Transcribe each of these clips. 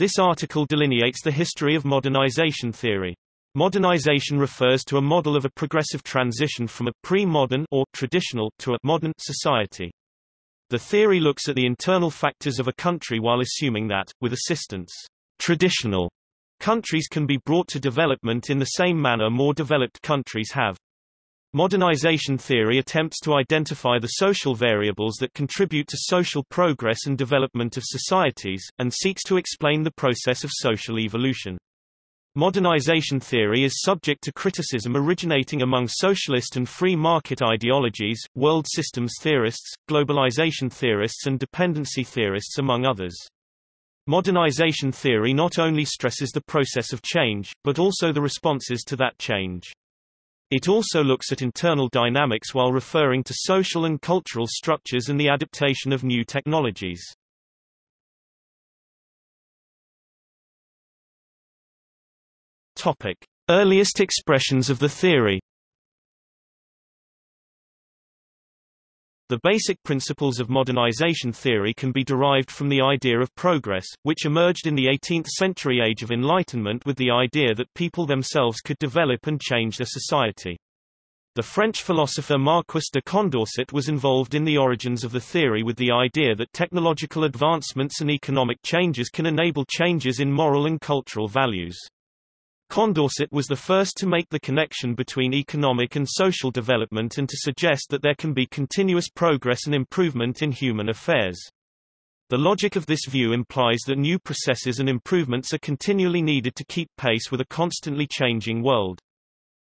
This article delineates the history of modernization theory. Modernization refers to a model of a progressive transition from a pre-modern or traditional to a modern society. The theory looks at the internal factors of a country while assuming that, with assistance, traditional countries can be brought to development in the same manner more developed countries have. Modernization theory attempts to identify the social variables that contribute to social progress and development of societies, and seeks to explain the process of social evolution. Modernization theory is subject to criticism originating among socialist and free market ideologies, world systems theorists, globalization theorists and dependency theorists among others. Modernization theory not only stresses the process of change, but also the responses to that change. It also looks at internal dynamics while referring to social and cultural structures and the adaptation of new technologies. Topic: Earliest expressions of the theory. The basic principles of modernization theory can be derived from the idea of progress, which emerged in the 18th-century Age of Enlightenment with the idea that people themselves could develop and change their society. The French philosopher Marquis de Condorcet was involved in the origins of the theory with the idea that technological advancements and economic changes can enable changes in moral and cultural values. Condorcet was the first to make the connection between economic and social development and to suggest that there can be continuous progress and improvement in human affairs. The logic of this view implies that new processes and improvements are continually needed to keep pace with a constantly changing world.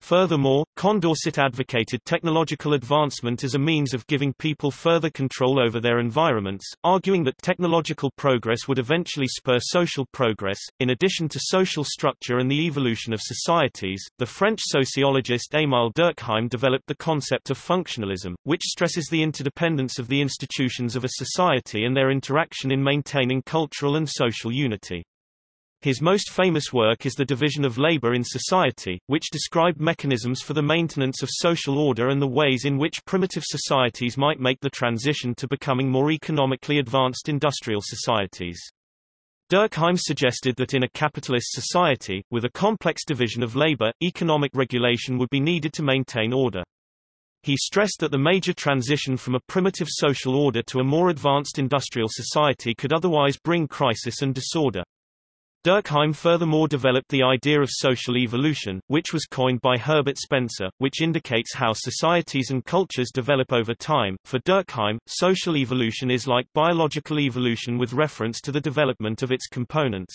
Furthermore, Condorcet advocated technological advancement as a means of giving people further control over their environments, arguing that technological progress would eventually spur social progress. In addition to social structure and the evolution of societies, the French sociologist Émile Durkheim developed the concept of functionalism, which stresses the interdependence of the institutions of a society and their interaction in maintaining cultural and social unity. His most famous work is The Division of Labor in Society, which described mechanisms for the maintenance of social order and the ways in which primitive societies might make the transition to becoming more economically advanced industrial societies. Durkheim suggested that in a capitalist society, with a complex division of labor, economic regulation would be needed to maintain order. He stressed that the major transition from a primitive social order to a more advanced industrial society could otherwise bring crisis and disorder. Durkheim furthermore developed the idea of social evolution, which was coined by Herbert Spencer, which indicates how societies and cultures develop over time. For Durkheim, social evolution is like biological evolution with reference to the development of its components.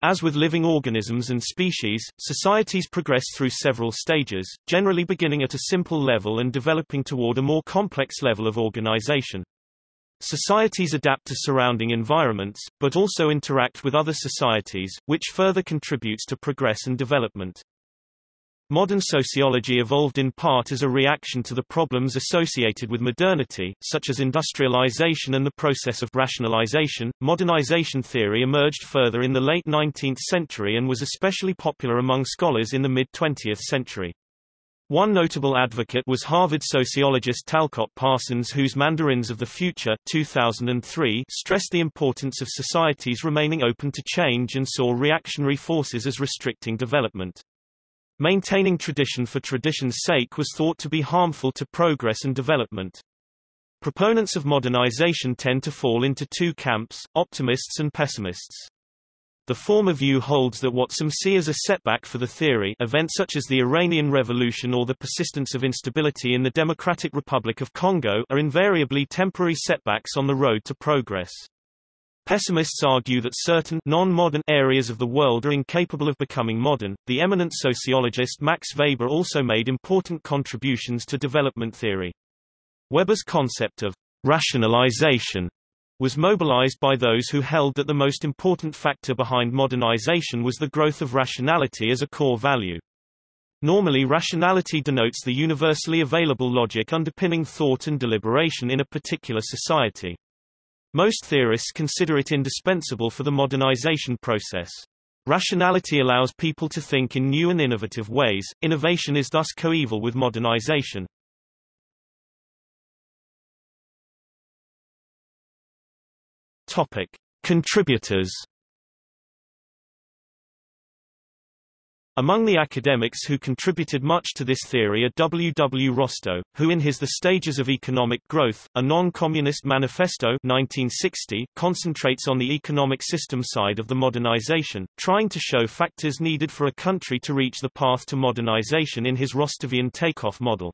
As with living organisms and species, societies progress through several stages, generally beginning at a simple level and developing toward a more complex level of organization. Societies adapt to surrounding environments, but also interact with other societies, which further contributes to progress and development. Modern sociology evolved in part as a reaction to the problems associated with modernity, such as industrialization and the process of rationalization. Modernization theory emerged further in the late 19th century and was especially popular among scholars in the mid 20th century. One notable advocate was Harvard sociologist Talcott Parsons whose Mandarins of the Future 2003 stressed the importance of societies remaining open to change and saw reactionary forces as restricting development. Maintaining tradition for tradition's sake was thought to be harmful to progress and development. Proponents of modernization tend to fall into two camps, optimists and pessimists. The former view holds that what some see as a setback for the theory events such as the Iranian Revolution or the persistence of instability in the Democratic Republic of Congo are invariably temporary setbacks on the road to progress. Pessimists argue that certain non-modern areas of the world are incapable of becoming modern. The eminent sociologist Max Weber also made important contributions to development theory. Weber's concept of rationalization was mobilized by those who held that the most important factor behind modernization was the growth of rationality as a core value. Normally rationality denotes the universally available logic underpinning thought and deliberation in a particular society. Most theorists consider it indispensable for the modernization process. Rationality allows people to think in new and innovative ways, innovation is thus coeval with modernization. Topic: Contributors. Among the academics who contributed much to this theory are W. W. Rostow, who in his The Stages of Economic Growth, a non-communist manifesto 1960, concentrates on the economic system side of the modernization, trying to show factors needed for a country to reach the path to modernization in his Rostovian takeoff model.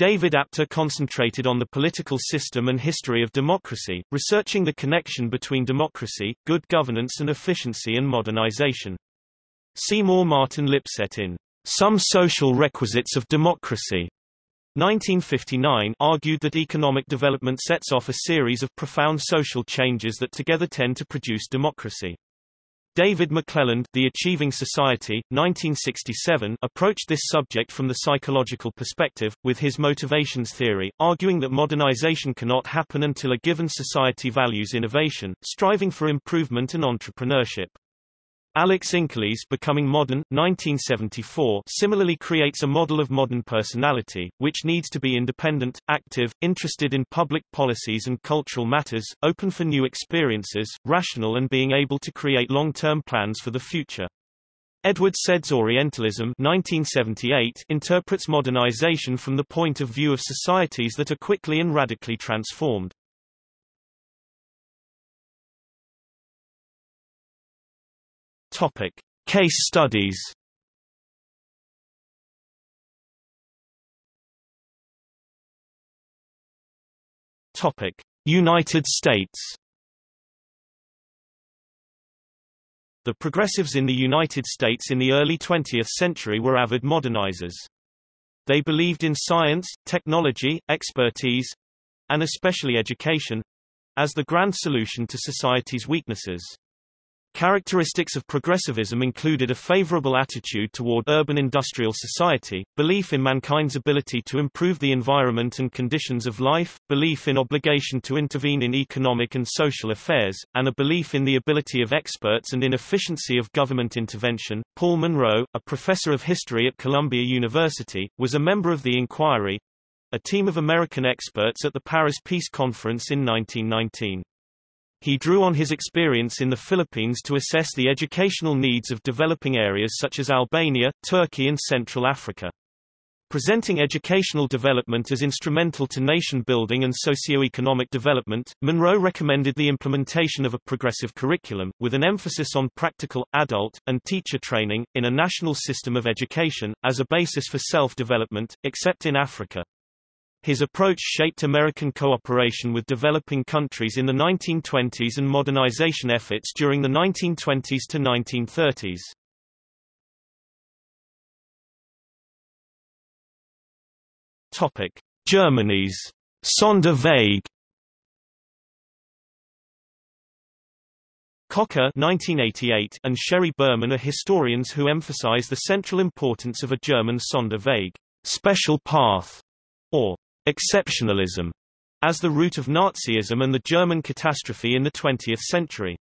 David Apter concentrated on the political system and history of democracy, researching the connection between democracy, good governance and efficiency and modernization. Seymour Martin Lipset in Some Social Requisites of Democracy 1959 argued that economic development sets off a series of profound social changes that together tend to produce democracy. David McClelland The Achieving Society, 1967 approached this subject from the psychological perspective, with his motivations theory, arguing that modernization cannot happen until a given society values innovation, striving for improvement and entrepreneurship. Alex Inkeles Becoming Modern, 1974 similarly creates a model of modern personality, which needs to be independent, active, interested in public policies and cultural matters, open for new experiences, rational and being able to create long-term plans for the future. Edward Said's Orientalism 1978 interprets modernization from the point of view of societies that are quickly and radically transformed. Topic: Case studies. Topic: United States. The progressives in the United States in the early 20th century were avid modernizers. They believed in science, technology, expertise, and especially education, as the grand solution to society's weaknesses. Characteristics of progressivism included a favorable attitude toward urban industrial society, belief in mankind's ability to improve the environment and conditions of life, belief in obligation to intervene in economic and social affairs, and a belief in the ability of experts and in efficiency of government intervention. Paul Monroe, a professor of history at Columbia University, was a member of the Inquiry, a team of American experts at the Paris Peace Conference in 1919. He drew on his experience in the Philippines to assess the educational needs of developing areas such as Albania, Turkey and Central Africa. Presenting educational development as instrumental to nation building and socio-economic development, Monroe recommended the implementation of a progressive curriculum, with an emphasis on practical, adult, and teacher training, in a national system of education, as a basis for self-development, except in Africa. His approach shaped American cooperation with developing countries in the 1920s and modernization efforts during the 1920s to 1930s. Topic: Germany's Sonderweg Kocka 1988 and Sheri Berman are historians who emphasize the central importance of a German Sonderweg special path, or exceptionalism as the root of Nazism and the German catastrophe in the 20th century.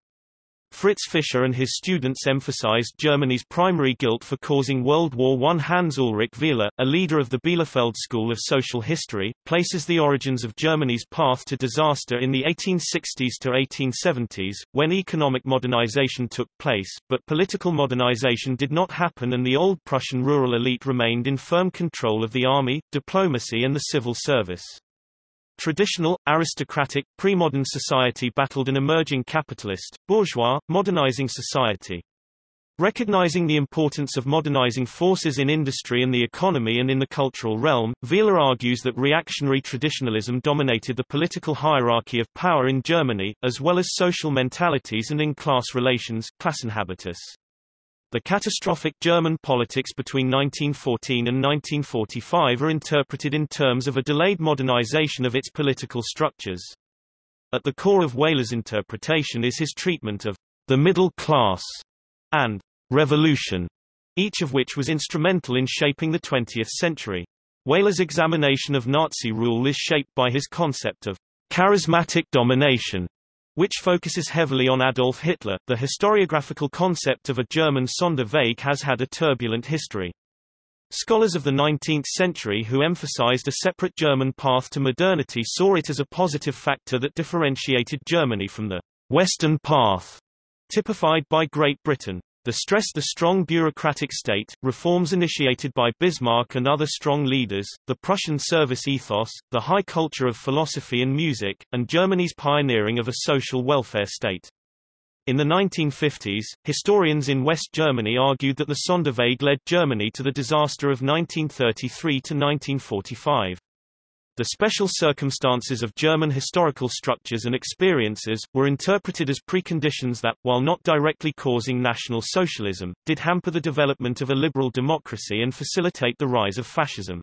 Fritz Fischer and his students emphasized Germany's primary guilt for causing World War I. Hans Ulrich Wehler, a leader of the Bielefeld School of Social History, places the origins of Germany's path to disaster in the 1860s to 1870s, when economic modernization took place, but political modernization did not happen and the old Prussian rural elite remained in firm control of the army, diplomacy and the civil service. Traditional, aristocratic, pre-modern society battled an emerging capitalist, bourgeois, modernizing society. Recognizing the importance of modernizing forces in industry and the economy and in the cultural realm, Wehler argues that reactionary traditionalism dominated the political hierarchy of power in Germany, as well as social mentalities and in class relations Klassenhabitus. The catastrophic German politics between 1914 and 1945 are interpreted in terms of a delayed modernization of its political structures. At the core of Wehler's interpretation is his treatment of the middle class and revolution, each of which was instrumental in shaping the 20th century. Wehler's examination of Nazi rule is shaped by his concept of charismatic domination, which focuses heavily on Adolf Hitler. The historiographical concept of a German Sonderweg has had a turbulent history. Scholars of the 19th century who emphasized a separate German path to modernity saw it as a positive factor that differentiated Germany from the Western path typified by Great Britain. The stressed the strong bureaucratic state, reforms initiated by Bismarck and other strong leaders, the Prussian service ethos, the high culture of philosophy and music, and Germany's pioneering of a social welfare state. In the 1950s, historians in West Germany argued that the Sonderweg led Germany to the disaster of 1933 to 1945. The special circumstances of German historical structures and experiences, were interpreted as preconditions that, while not directly causing National Socialism, did hamper the development of a liberal democracy and facilitate the rise of fascism.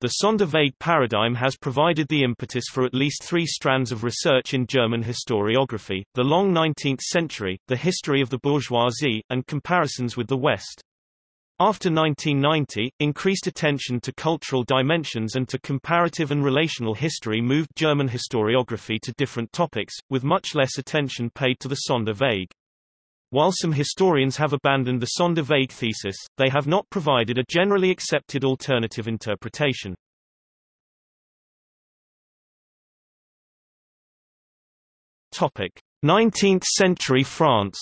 The Sonderweg paradigm has provided the impetus for at least three strands of research in German historiography, the long 19th century, the history of the bourgeoisie, and comparisons with the West. After 1990, increased attention to cultural dimensions and to comparative and relational history moved German historiography to different topics, with much less attention paid to the Sonderweg. While some historians have abandoned the Sonderweg thesis, they have not provided a generally accepted alternative interpretation. Topic: 19th century France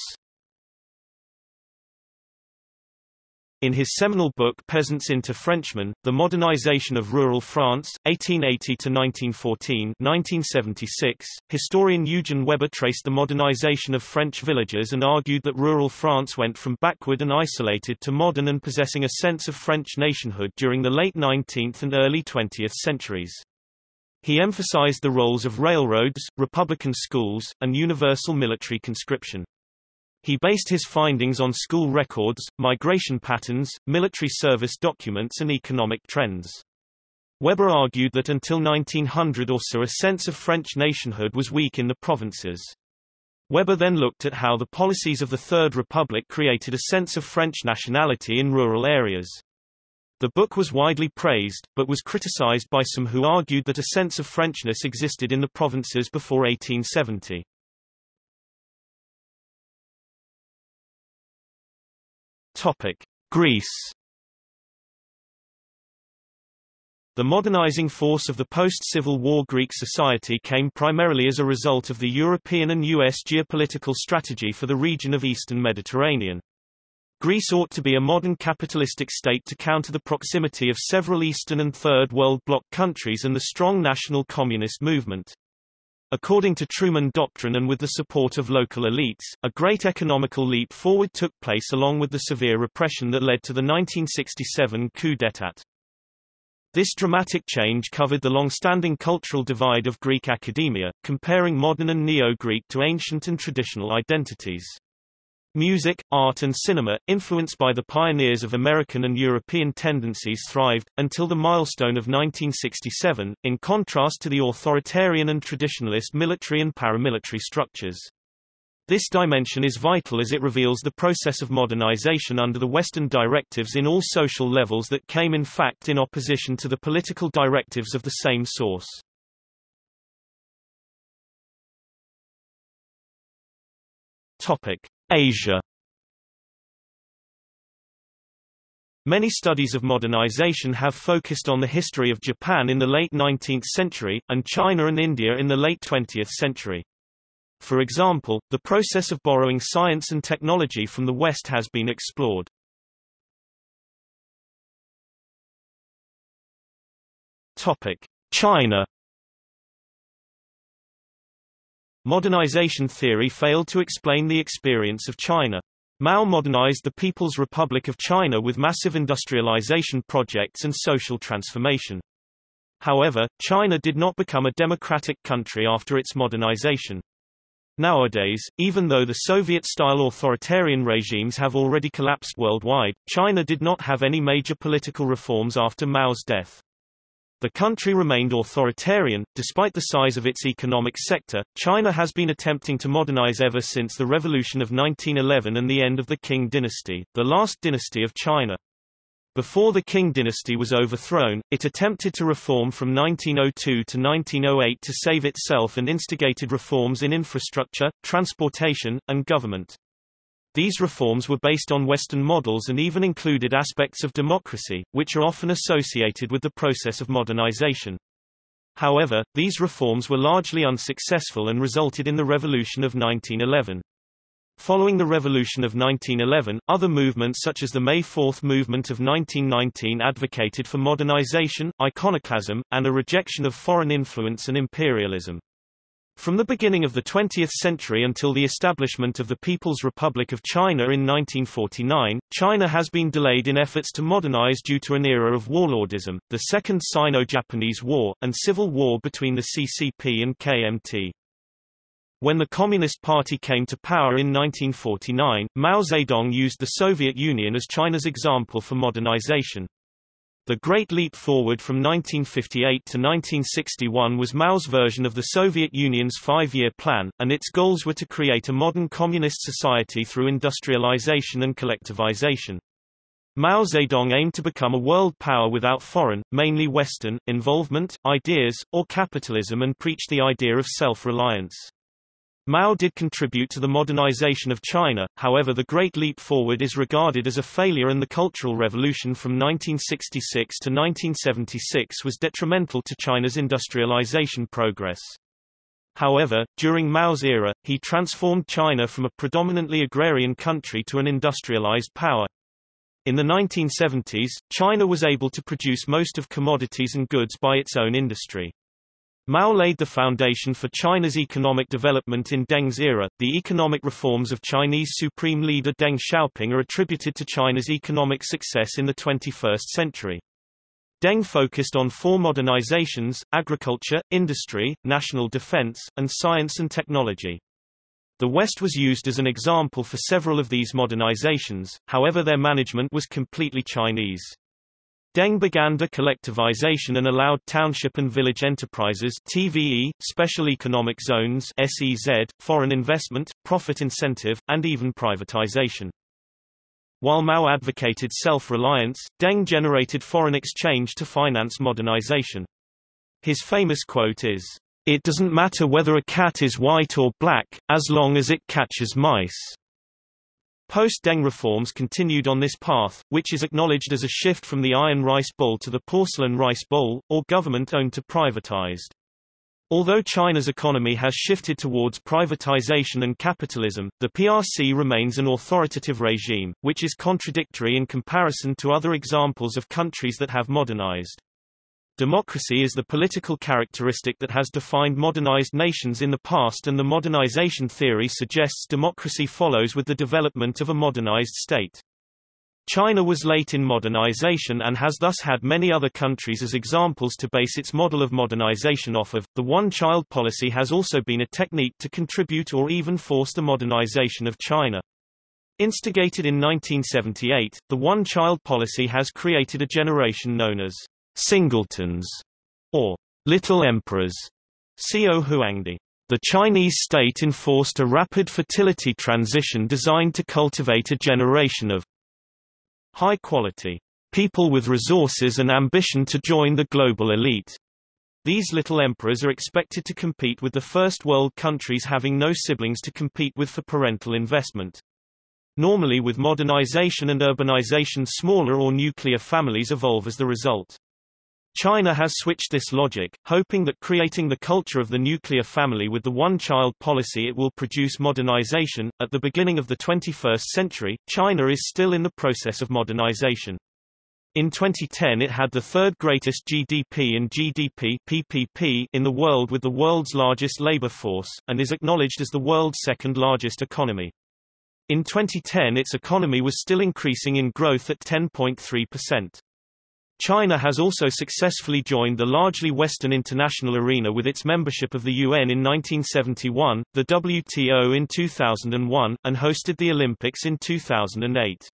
In his seminal book Peasants into Frenchmen, The Modernization of Rural France, 1880–1914 1976, historian Eugen Weber traced the modernization of French villages and argued that rural France went from backward and isolated to modern and possessing a sense of French nationhood during the late 19th and early 20th centuries. He emphasized the roles of railroads, republican schools, and universal military conscription. He based his findings on school records, migration patterns, military service documents and economic trends. Weber argued that until 1900 or so a sense of French nationhood was weak in the provinces. Weber then looked at how the policies of the Third Republic created a sense of French nationality in rural areas. The book was widely praised, but was criticized by some who argued that a sense of Frenchness existed in the provinces before 1870. Topic: Greece. The modernizing force of the post-Civil War Greek society came primarily as a result of the European and U.S. geopolitical strategy for the region of Eastern Mediterranean. Greece ought to be a modern capitalistic state to counter the proximity of several Eastern and Third World Bloc countries and the strong national communist movement. According to Truman Doctrine and with the support of local elites, a great economical leap forward took place along with the severe repression that led to the 1967 coup d'état. This dramatic change covered the long-standing cultural divide of Greek academia, comparing modern and Neo-Greek to ancient and traditional identities. Music, art and cinema, influenced by the pioneers of American and European tendencies thrived, until the milestone of 1967, in contrast to the authoritarian and traditionalist military and paramilitary structures. This dimension is vital as it reveals the process of modernization under the Western directives in all social levels that came in fact in opposition to the political directives of the same source. Topic. Asia Many studies of modernization have focused on the history of Japan in the late 19th century, and China and India in the late 20th century. For example, the process of borrowing science and technology from the West has been explored. China Modernization theory failed to explain the experience of China. Mao modernized the People's Republic of China with massive industrialization projects and social transformation. However, China did not become a democratic country after its modernization. Nowadays, even though the Soviet-style authoritarian regimes have already collapsed worldwide, China did not have any major political reforms after Mao's death. The country remained authoritarian, despite the size of its economic sector. China has been attempting to modernize ever since the Revolution of 1911 and the end of the Qing dynasty, the last dynasty of China. Before the Qing dynasty was overthrown, it attempted to reform from 1902 to 1908 to save itself and instigated reforms in infrastructure, transportation, and government. These reforms were based on Western models and even included aspects of democracy, which are often associated with the process of modernization. However, these reforms were largely unsuccessful and resulted in the Revolution of 1911. Following the Revolution of 1911, other movements such as the May 4 movement of 1919 advocated for modernization, iconoclasm, and a rejection of foreign influence and imperialism. From the beginning of the 20th century until the establishment of the People's Republic of China in 1949, China has been delayed in efforts to modernize due to an era of warlordism, the Second Sino-Japanese War, and civil war between the CCP and KMT. When the Communist Party came to power in 1949, Mao Zedong used the Soviet Union as China's example for modernization. The Great Leap Forward from 1958 to 1961 was Mao's version of the Soviet Union's five-year plan, and its goals were to create a modern communist society through industrialization and collectivization. Mao Zedong aimed to become a world power without foreign, mainly Western, involvement, ideas, or capitalism and preached the idea of self-reliance. Mao did contribute to the modernization of China, however the Great Leap Forward is regarded as a failure and the Cultural Revolution from 1966 to 1976 was detrimental to China's industrialization progress. However, during Mao's era, he transformed China from a predominantly agrarian country to an industrialized power. In the 1970s, China was able to produce most of commodities and goods by its own industry. Mao laid the foundation for China's economic development in Deng's era. The economic reforms of Chinese Supreme Leader Deng Xiaoping are attributed to China's economic success in the 21st century. Deng focused on four modernizations, agriculture, industry, national defense, and science and technology. The West was used as an example for several of these modernizations, however their management was completely Chinese. Deng began the decollectivization and allowed township and village enterprises TVE, special economic zones SEZ, foreign investment, profit incentive, and even privatization. While Mao advocated self-reliance, Deng generated foreign exchange to finance modernization. His famous quote is, It doesn't matter whether a cat is white or black, as long as it catches mice. Post-Deng reforms continued on this path, which is acknowledged as a shift from the iron rice bowl to the porcelain rice bowl, or government-owned to privatized. Although China's economy has shifted towards privatization and capitalism, the PRC remains an authoritative regime, which is contradictory in comparison to other examples of countries that have modernized. Democracy is the political characteristic that has defined modernized nations in the past and the modernization theory suggests democracy follows with the development of a modernized state. China was late in modernization and has thus had many other countries as examples to base its model of modernization off of. The one-child policy has also been a technique to contribute or even force the modernization of China. Instigated in 1978, the one-child policy has created a generation known as singletons, or little emperors. Xiao Huangdi. The Chinese state enforced a rapid fertility transition designed to cultivate a generation of high-quality people with resources and ambition to join the global elite. These little emperors are expected to compete with the first world countries having no siblings to compete with for parental investment. Normally with modernization and urbanization smaller or nuclear families evolve as the result. China has switched this logic, hoping that creating the culture of the nuclear family with the one-child policy it will produce modernization. At the beginning of the 21st century, China is still in the process of modernization. In 2010 it had the third greatest GDP and GDP PPP in the world with the world's largest labor force, and is acknowledged as the world's second largest economy. In 2010 its economy was still increasing in growth at 10.3%. China has also successfully joined the largely Western international arena with its membership of the UN in 1971, the WTO in 2001, and hosted the Olympics in 2008.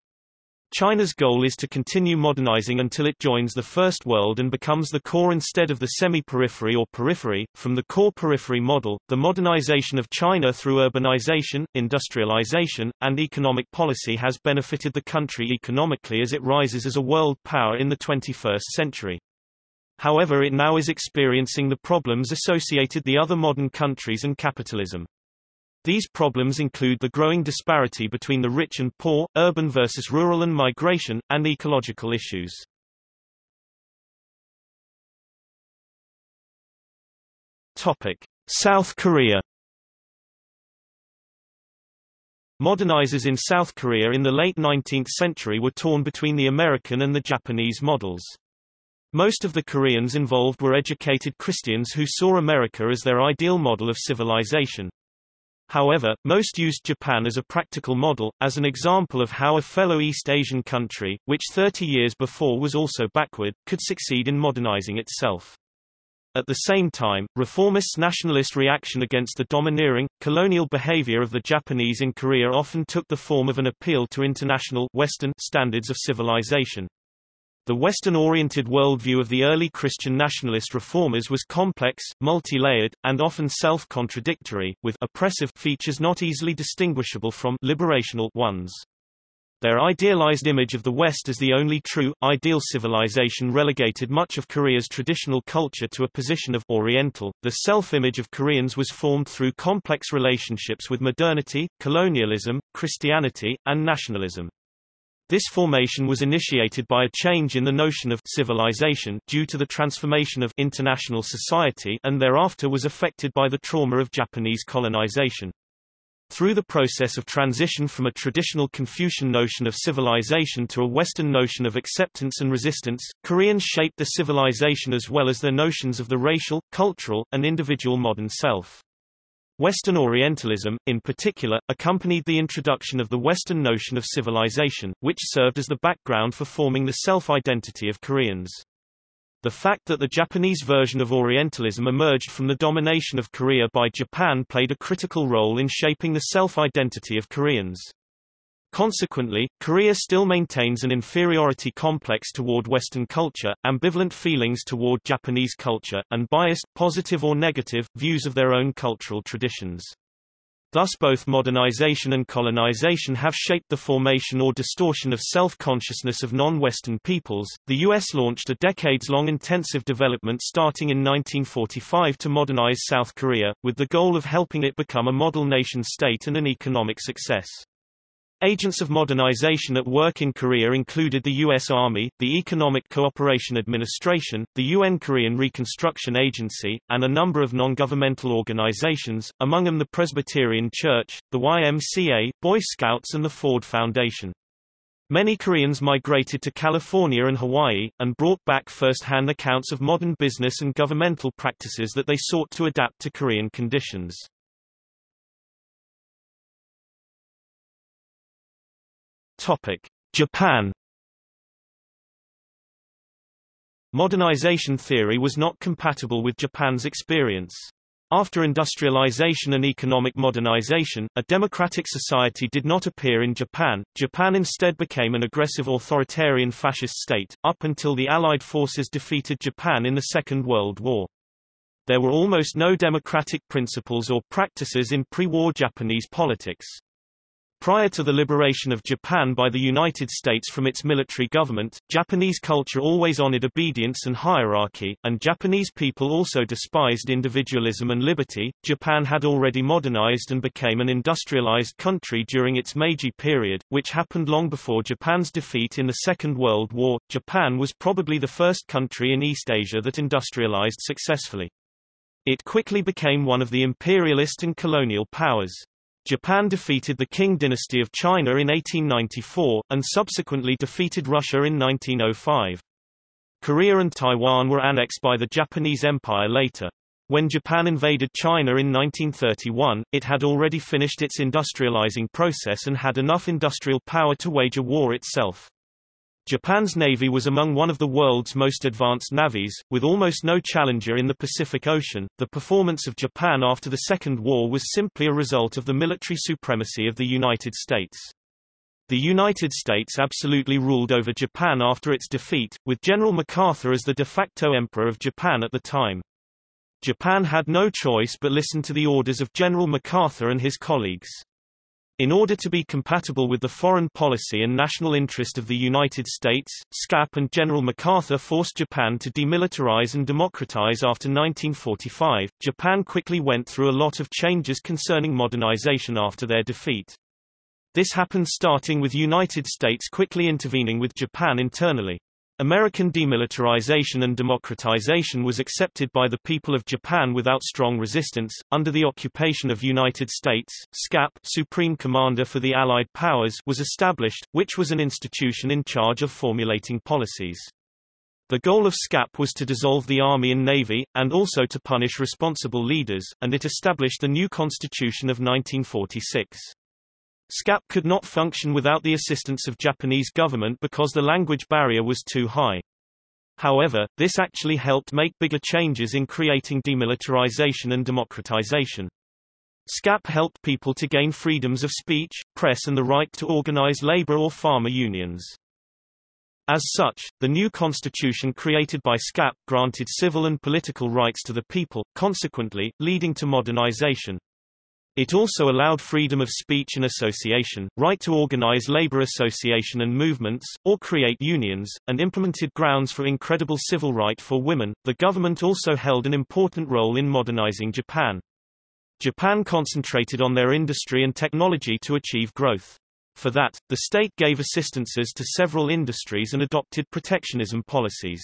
China's goal is to continue modernizing until it joins the First World and becomes the core instead of the semi-periphery or periphery. From the core-periphery model, the modernization of China through urbanization, industrialization, and economic policy has benefited the country economically as it rises as a world power in the 21st century. However it now is experiencing the problems associated the other modern countries and capitalism. These problems include the growing disparity between the rich and poor, urban versus rural and migration, and ecological issues. Topic. South Korea Modernizers in South Korea in the late 19th century were torn between the American and the Japanese models. Most of the Koreans involved were educated Christians who saw America as their ideal model of civilization. However, most used Japan as a practical model, as an example of how a fellow East Asian country, which 30 years before was also backward, could succeed in modernizing itself. At the same time, reformist nationalist reaction against the domineering, colonial behavior of the Japanese in Korea often took the form of an appeal to international Western standards of civilization. The Western-oriented worldview of the early Christian nationalist reformers was complex, multi-layered, and often self-contradictory, with oppressive features not easily distinguishable from liberational ones. Their idealized image of the West as the only true, ideal civilization relegated much of Korea's traditional culture to a position of Oriental. The self-image of Koreans was formed through complex relationships with modernity, colonialism, Christianity, and nationalism. This formation was initiated by a change in the notion of civilization due to the transformation of international society and thereafter was affected by the trauma of Japanese colonization. Through the process of transition from a traditional Confucian notion of civilization to a Western notion of acceptance and resistance, Koreans shaped the civilization as well as their notions of the racial, cultural, and individual modern self. Western Orientalism, in particular, accompanied the introduction of the Western notion of civilization, which served as the background for forming the self-identity of Koreans. The fact that the Japanese version of Orientalism emerged from the domination of Korea by Japan played a critical role in shaping the self-identity of Koreans. Consequently, Korea still maintains an inferiority complex toward Western culture, ambivalent feelings toward Japanese culture, and biased, positive or negative, views of their own cultural traditions. Thus both modernization and colonization have shaped the formation or distortion of self-consciousness of non-Western peoples. The US launched a decades-long intensive development starting in 1945 to modernize South Korea, with the goal of helping it become a model nation-state and an economic success. Agents of modernization at work in Korea included the U.S. Army, the Economic Cooperation Administration, the UN Korean Reconstruction Agency, and a number of non-governmental organizations, among them the Presbyterian Church, the YMCA, Boy Scouts and the Ford Foundation. Many Koreans migrated to California and Hawaii, and brought back first-hand accounts of modern business and governmental practices that they sought to adapt to Korean conditions. Topic: Japan Modernization theory was not compatible with Japan's experience. After industrialization and economic modernization, a democratic society did not appear in Japan. Japan instead became an aggressive authoritarian fascist state, up until the Allied forces defeated Japan in the Second World War. There were almost no democratic principles or practices in pre-war Japanese politics. Prior to the liberation of Japan by the United States from its military government, Japanese culture always honored obedience and hierarchy, and Japanese people also despised individualism and liberty. Japan had already modernized and became an industrialized country during its Meiji period, which happened long before Japan's defeat in the Second World War. Japan was probably the first country in East Asia that industrialized successfully. It quickly became one of the imperialist and colonial powers. Japan defeated the Qing dynasty of China in 1894, and subsequently defeated Russia in 1905. Korea and Taiwan were annexed by the Japanese Empire later. When Japan invaded China in 1931, it had already finished its industrializing process and had enough industrial power to wage a war itself. Japan's navy was among one of the world's most advanced navies, with almost no challenger in the Pacific Ocean. The performance of Japan after the Second War was simply a result of the military supremacy of the United States. The United States absolutely ruled over Japan after its defeat, with General MacArthur as the de facto emperor of Japan at the time. Japan had no choice but listen to the orders of General MacArthur and his colleagues. In order to be compatible with the foreign policy and national interest of the United States, SCAP and General MacArthur forced Japan to demilitarize and democratize after 1945. Japan quickly went through a lot of changes concerning modernization after their defeat. This happened starting with United States quickly intervening with Japan internally. American demilitarization and democratization was accepted by the people of Japan without strong resistance. Under the occupation of United States, SCAP Supreme Commander for the Allied Powers was established, which was an institution in charge of formulating policies. The goal of SCAP was to dissolve the Army and Navy, and also to punish responsible leaders, and it established the new Constitution of 1946. SCAP could not function without the assistance of Japanese government because the language barrier was too high. However, this actually helped make bigger changes in creating demilitarization and democratization. SCAP helped people to gain freedoms of speech, press and the right to organize labor or farmer unions. As such, the new constitution created by SCAP granted civil and political rights to the people, consequently, leading to modernization. It also allowed freedom of speech and association, right to organize labor association and movements, or create unions, and implemented grounds for incredible civil right for women. The government also held an important role in modernizing Japan. Japan concentrated on their industry and technology to achieve growth. For that, the state gave assistances to several industries and adopted protectionism policies.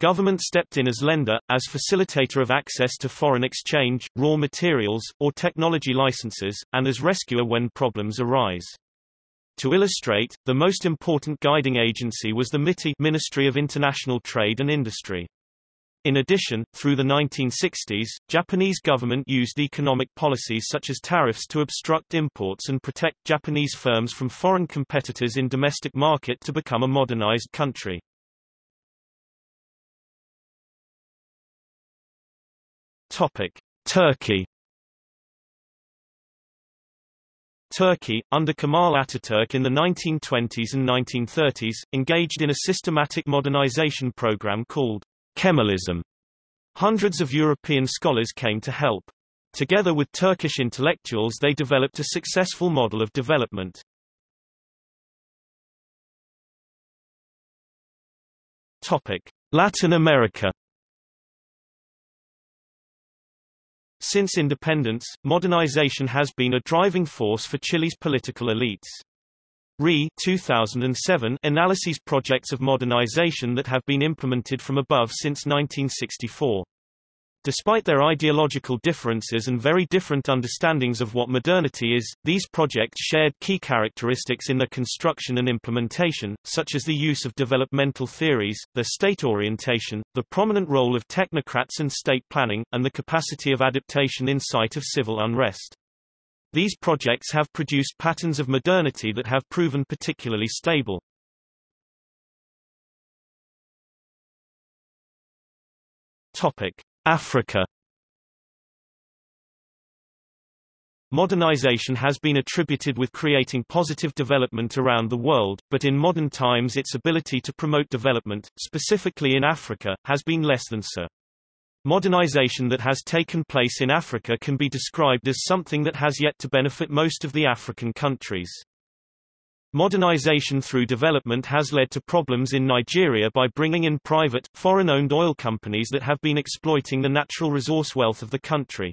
Government stepped in as lender, as facilitator of access to foreign exchange, raw materials, or technology licenses, and as rescuer when problems arise. To illustrate, the most important guiding agency was the MITI Ministry of International Trade and Industry. In addition, through the 1960s, Japanese government used economic policies such as tariffs to obstruct imports and protect Japanese firms from foreign competitors in domestic market to become a modernized country. Topic: Turkey. Turkey, under Kemal Ataturk in the 1920s and 1930s, engaged in a systematic modernization program called Kemalism. Hundreds of European scholars came to help. Together with Turkish intellectuals they developed a successful model of development. Topic: Latin America Since independence, modernization has been a driving force for Chile's political elites. RE 2007 analyses projects of modernization that have been implemented from above since 1964. Despite their ideological differences and very different understandings of what modernity is, these projects shared key characteristics in their construction and implementation, such as the use of developmental theories, their state orientation, the prominent role of technocrats and state planning, and the capacity of adaptation in sight of civil unrest. These projects have produced patterns of modernity that have proven particularly stable. Topic. Africa Modernization has been attributed with creating positive development around the world, but in modern times its ability to promote development, specifically in Africa, has been less than so. Modernization that has taken place in Africa can be described as something that has yet to benefit most of the African countries. Modernization through development has led to problems in Nigeria by bringing in private, foreign-owned oil companies that have been exploiting the natural resource wealth of the country.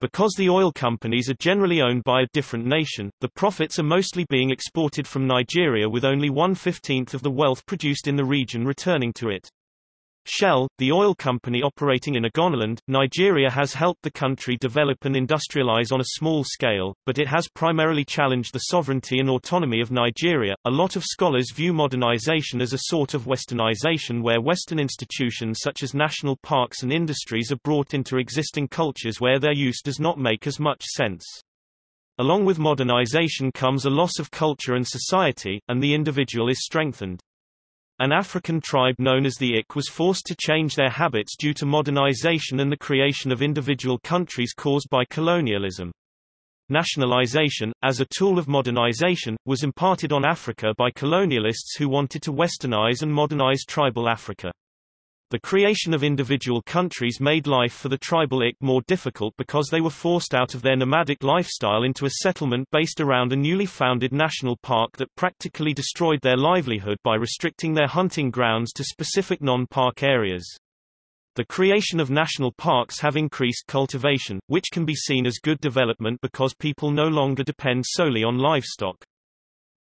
Because the oil companies are generally owned by a different nation, the profits are mostly being exported from Nigeria with only one-fifteenth of the wealth produced in the region returning to it. Shell, the oil company operating in Ogoniland, Nigeria has helped the country develop and industrialize on a small scale, but it has primarily challenged the sovereignty and autonomy of Nigeria. A lot of scholars view modernization as a sort of westernization where Western institutions such as national parks and industries are brought into existing cultures where their use does not make as much sense. Along with modernization comes a loss of culture and society, and the individual is strengthened. An African tribe known as the Ik was forced to change their habits due to modernization and the creation of individual countries caused by colonialism. Nationalization, as a tool of modernization, was imparted on Africa by colonialists who wanted to westernize and modernize tribal Africa. The creation of individual countries made life for the tribal Ik more difficult because they were forced out of their nomadic lifestyle into a settlement based around a newly founded national park that practically destroyed their livelihood by restricting their hunting grounds to specific non-park areas. The creation of national parks have increased cultivation, which can be seen as good development because people no longer depend solely on livestock.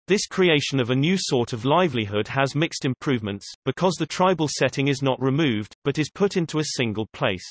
This creation of a new sort of livelihood has mixed improvements, because the tribal setting is not removed, but is put into a single place.